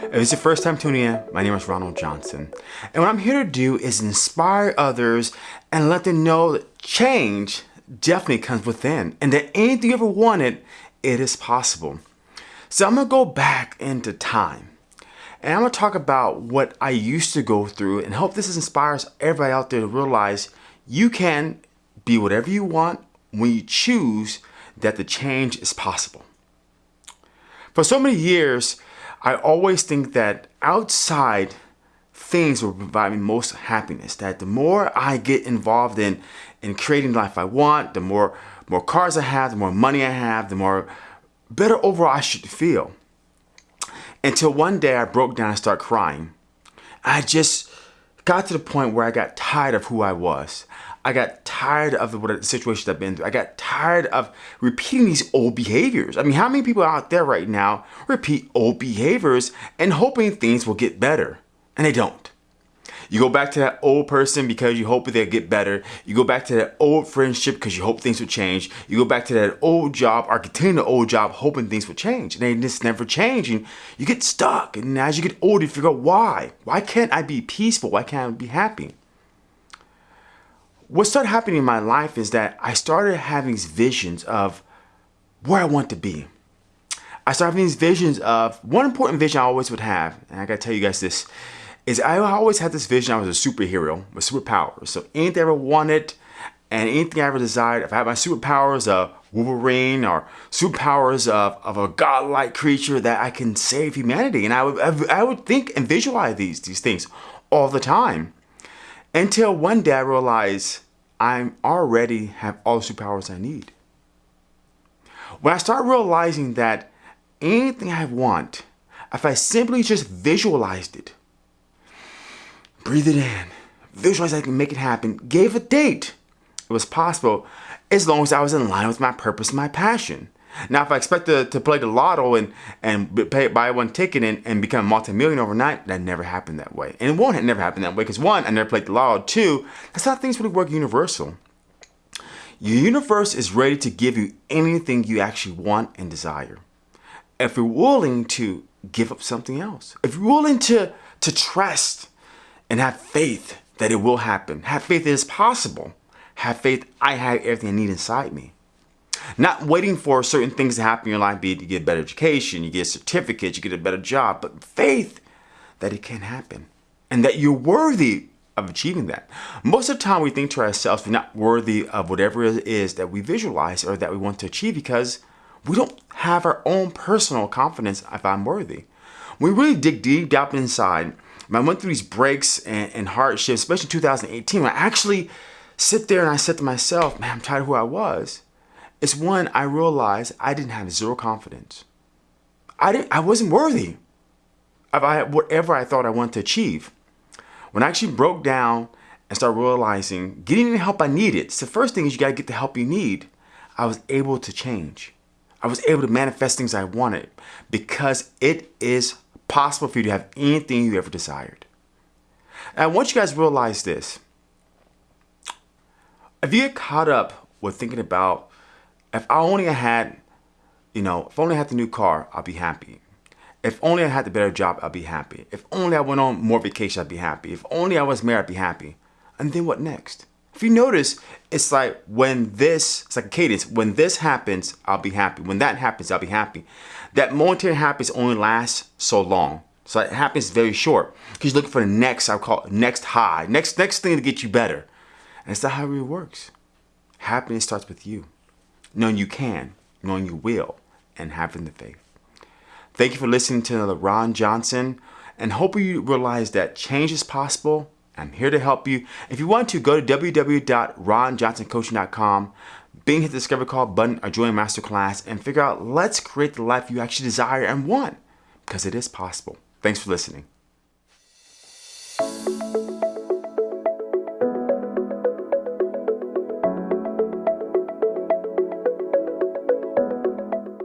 If it's your first time tuning in, my name is Ronald Johnson. And what I'm here to do is inspire others and let them know that change definitely comes within and that anything you ever wanted, it is possible. So I'm gonna go back into time and I'm gonna talk about what I used to go through and hope this inspires everybody out there to realize you can be whatever you want when you choose that the change is possible. For so many years, I always think that outside things will provide me most happiness. That the more I get involved in in creating the life I want, the more more cars I have, the more money I have, the more better overall I should feel. Until one day I broke down and started crying. I just got to the point where I got tired of who I was. I got tired of the, what the situations I've been through. I got tired of repeating these old behaviors. I mean, how many people out there right now repeat old behaviors and hoping things will get better? And they don't. You go back to that old person because you hope they'll get better. You go back to that old friendship because you hope things will change. You go back to that old job or continue the old job hoping things will change. And they just never change. And you get stuck. And as you get older, you figure out why. Why can't I be peaceful? Why can't I be happy? what started happening in my life is that I started having these visions of where I want to be. I started having these visions of one important vision I always would have, and I gotta tell you guys this, is I always had this vision I was a superhero with superpowers. So anything I ever wanted and anything I ever desired, if I had my superpowers of Wolverine or superpowers of, of a godlike creature that I can save humanity. And I would, I would think and visualize these, these things all the time. Until one day I realized I already have all the superpowers I need. When I start realizing that anything I want, if I simply just visualized it, breathe it in, visualize I can make it happen, gave a date, it was possible as long as I was in line with my purpose and my passion. Now, if I expect to, to play the lotto and, and pay, buy one ticket and, and become a multi-million overnight, that never happened that way. And it won't never happen that way because one, I never played the lotto. Two, that's how things really work universal. Your universe is ready to give you anything you actually want and desire. If you're willing to give up something else, if you're willing to, to trust and have faith that it will happen, have faith that it's possible, have faith I have everything I need inside me. Not waiting for certain things to happen in your life, be it get a better education, you get a certificate, you get a better job, but faith that it can happen and that you're worthy of achieving that. Most of the time we think to ourselves we're not worthy of whatever it is that we visualize or that we want to achieve because we don't have our own personal confidence if I'm worthy. We really dig deep down inside, I went through these breaks and, and hardships, especially 2018, when I actually sit there and I said to myself, man, I'm tired of who I was. It's when I realized I didn't have zero confidence. I didn't I wasn't worthy of I, whatever I thought I wanted to achieve. When I actually broke down and started realizing getting the help I needed, so the first thing is you gotta get the help you need, I was able to change. I was able to manifest things I wanted because it is possible for you to have anything you ever desired. And I want you guys to realize this. If you get caught up with thinking about if I only had, you know, if only I had the new car, I'll be happy. If only I had the better job, I'll be happy. If only I went on more vacation, I'd be happy. If only I was married, I'd be happy. And then what next? If you notice, it's like when this, it's like a cadence. When this happens, I'll be happy. When that happens, I'll be happy. That momentary happiness only lasts so long. So it happens very short. Because you're looking for the next, I call it next high, next next thing to get you better. And it's not how it really works. Happiness starts with you knowing you can, knowing you will, and having the faith. Thank you for listening to the Ron Johnson and hope you realize that change is possible. I'm here to help you. If you want to, go to www.ronjohnsoncoaching.com, bing hit the discover call button or join masterclass and figure out let's create the life you actually desire and want because it is possible. Thanks for listening.